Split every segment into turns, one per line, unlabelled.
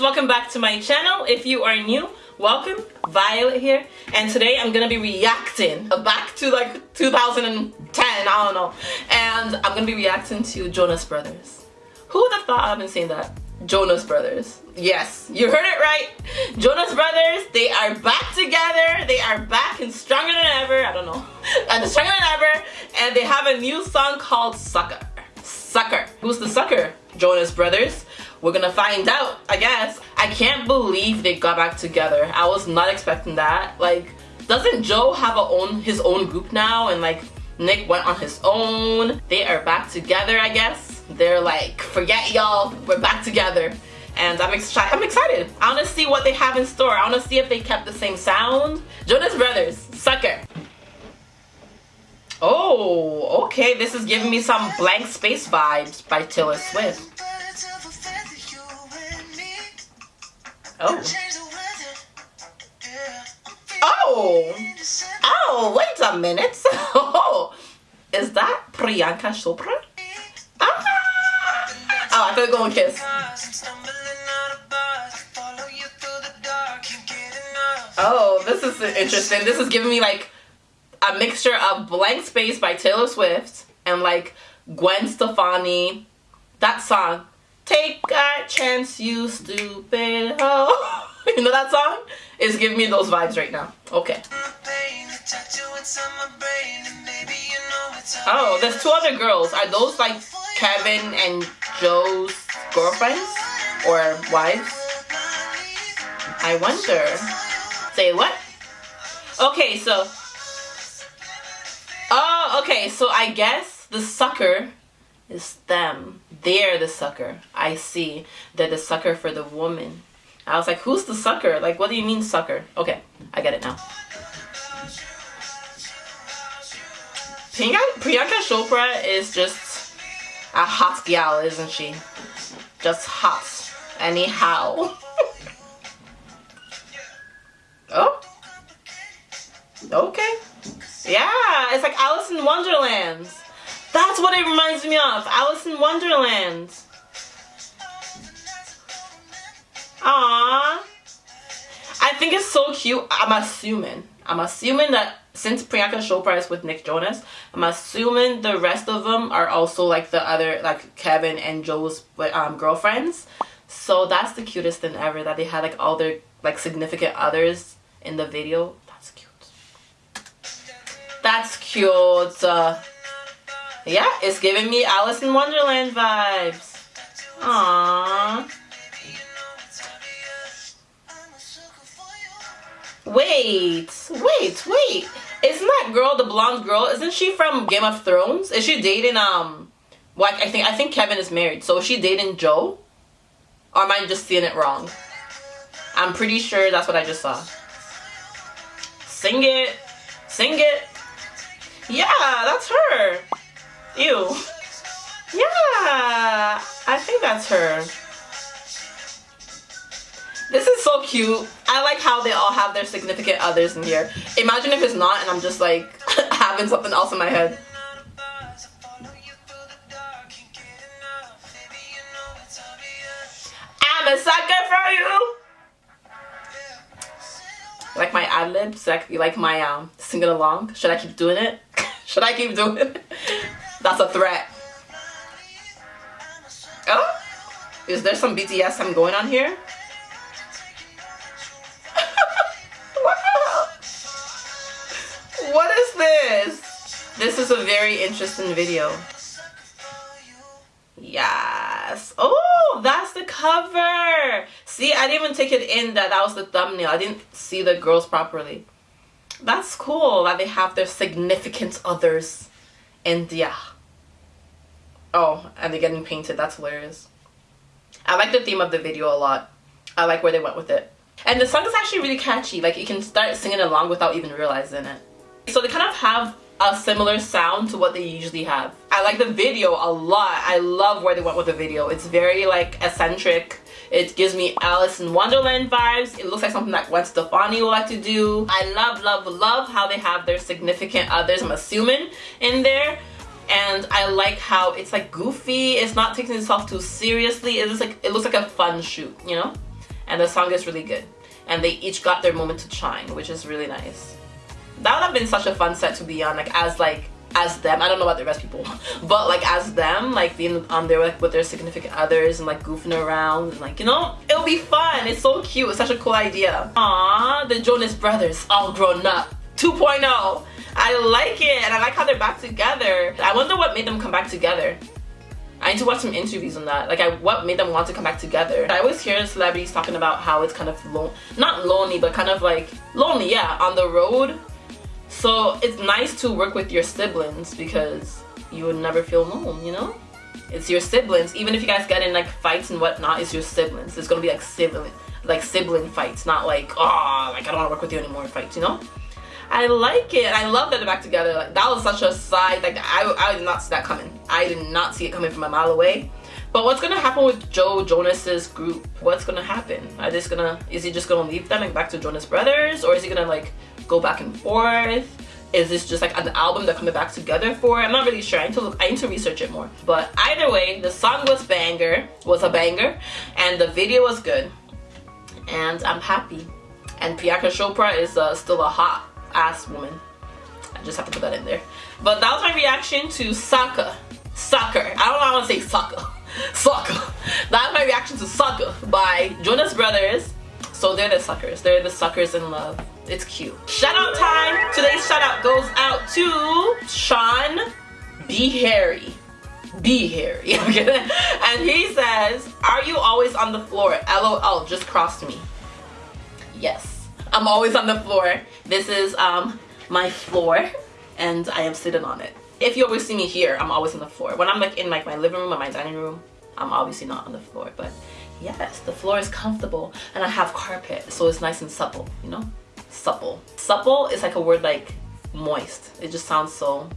welcome back to my channel. If you are new welcome. Violet here. And today i'm gonna be reacting back to like 2010 i don't know. And i'm gonna be reacting to jonas brothers. Who would have thought i've been saying that. Jonas brothers. Yes you heard it right. Jonas brothers they are back together. They are back and stronger than ever. I don't know. And stronger than ever. And they have a new song called sucker. Sucker. Who's the sucker? Jonas brothers we're gonna find out, I guess. I can't believe they got back together. I was not expecting that. Like, doesn't Joe have a own his own group now? And like, Nick went on his own. They are back together, I guess. They're like, forget y'all, we're back together. And I'm excited. I'm excited. I want to see what they have in store. I want to see if they kept the same sound. Jonas Brothers, Sucker. Oh, okay. This is giving me some blank space vibes by Taylor Swift. Oh. Oh. Oh, wait a minute. Oh, is that Priyanka Chopra? Ah. Oh, I thought going kiss. Oh, this is interesting. This is giving me like a mixture of Blank Space by Taylor Swift and like Gwen Stefani. That song. Take a chance, you stupid hoe. you know that song? It's giving me those vibes right now. Okay. Oh, there's two other girls. Are those like Kevin and Joe's girlfriends? Or wives? I wonder. Say what? Okay, so... Oh, okay, so I guess the sucker is them. They're the sucker. I see. They're the sucker for the woman. I was like, who's the sucker? Like, what do you mean sucker? Okay, I get it now. Priyanka Chopra is just a hot gal, isn't she? Just hot. Anyhow. oh. Okay. Yeah, it's like Alice in Wonderland. That's what it reminds me of. Alice in Wonderland. Aww. I think it's so cute. I'm assuming. I'm assuming that since Priyanka Chopra is with Nick Jonas, I'm assuming the rest of them are also like the other, like Kevin and Joe's um, girlfriends. So that's the cutest thing ever that they had like all their like significant others in the video. That's cute. That's cute. Uh, yeah, it's giving me Alice in Wonderland vibes. Aww. Wait, wait, wait. Isn't that girl, the blonde girl, isn't she from Game of Thrones? Is she dating, um, like, I think, I think Kevin is married. So is she dating Joe? Or am I just seeing it wrong? I'm pretty sure that's what I just saw. Sing it. Sing it. Yeah, that's her. Ew. Yeah, I think that's her. This is so cute. I like how they all have their significant others in here. Imagine if it's not and I'm just like having something else in my head. I'm a sucker for you. Like my ad libs, like you like my um singing along. Should I keep doing it? Should I keep doing it? That's a threat. Oh, is there some BTS I'm going on here? what is this? This is a very interesting video. Yes. Oh, that's the cover. See, I didn't even take it in that that was the thumbnail. I didn't see the girls properly. That's cool that they have their significant others India. Oh, and they're getting painted. That's hilarious. I like the theme of the video a lot. I like where they went with it. And the song is actually really catchy. Like you can start singing along without even realizing it. So they kind of have a similar sound to what they usually have. I like the video a lot. I love where they went with the video. It's very like eccentric. It gives me Alice in Wonderland vibes. It looks like something that Gwen Stefani would like to do. I love, love, love how they have their significant others, I'm assuming, in there. And I like how it's like goofy. It's not taking itself too seriously. It looks like it looks like a fun shoot, you know? and the song is really good. And they each got their moment to shine, which is really nice. That would have been such a fun set to be on, like as like as them. I don't know about the rest people, but like as them, like being on there like, with their significant others and like goofing around and like you know, it'll be fun. It's so cute. It's such a cool idea. Aww, the Jonas Brothers all grown up. 2.0. I like it and I like how they're back together. I wonder what made them come back together. I need to watch some interviews on that. Like, I, what made them want to come back together? I always hear celebrities talking about how it's kind of lo not lonely, but kind of like lonely, yeah, on the road so it's nice to work with your siblings because you would never feel alone, you know? It's your siblings. Even if you guys get in like fights and whatnot, it's your siblings. It's gonna be like sibling like sibling fights, not like, oh like I don't wanna work with you anymore fights, you know? I like it. I love that they're back together. Like, that was such a side, like I, I did not see that coming. I did not see it coming from a mile away. But what's gonna happen with Joe Jonas's group? What's gonna happen? Are just gonna, is he just gonna leave them and back to Jonas Brothers? Or is he gonna like go back and forth? Is this just like an album they're coming back together for? I'm not really sure. I need to look, I need to research it more. But either way, the song was banger, was a banger, and the video was good. And I'm happy. And Priyanka Chopra is uh, still a hot ass woman. I just have to put that in there. But that was my reaction to Sucker. Sucker. I don't know how to say sucker. Sucker. That's my reaction to Sucker by Jonas Brothers. So they're the suckers. They're the suckers in love. It's cute. Shout out time. Today's shout out goes out to Sean B. Harry. B. Harry. Okay, and he says, Are you always on the floor? LOL, just crossed me. Yes, I'm always on the floor. This is um my floor and I am sitting on it. If you always see me here, I'm always on the floor. When I'm like in like my living room or my dining room, I'm obviously not on the floor, but yes, the floor is comfortable and I have carpet, so it's nice and supple, you know? supple. Supple is like a word like moist. It just sounds so,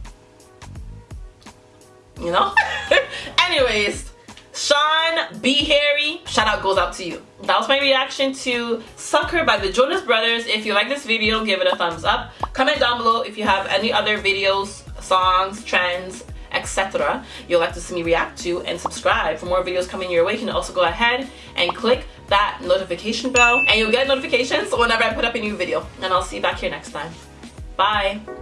you know? Anyways, Sean B. Harry, shout out goes out to you. That was my reaction to Sucker by the Jonas Brothers. If you like this video, give it a thumbs up. Comment down below if you have any other videos, songs, trends, etc. you'll like to see me react to and subscribe for more videos coming your way. You can also go ahead and click that notification bell and you'll get notifications whenever I put up a new video. And I'll see you back here next time. Bye!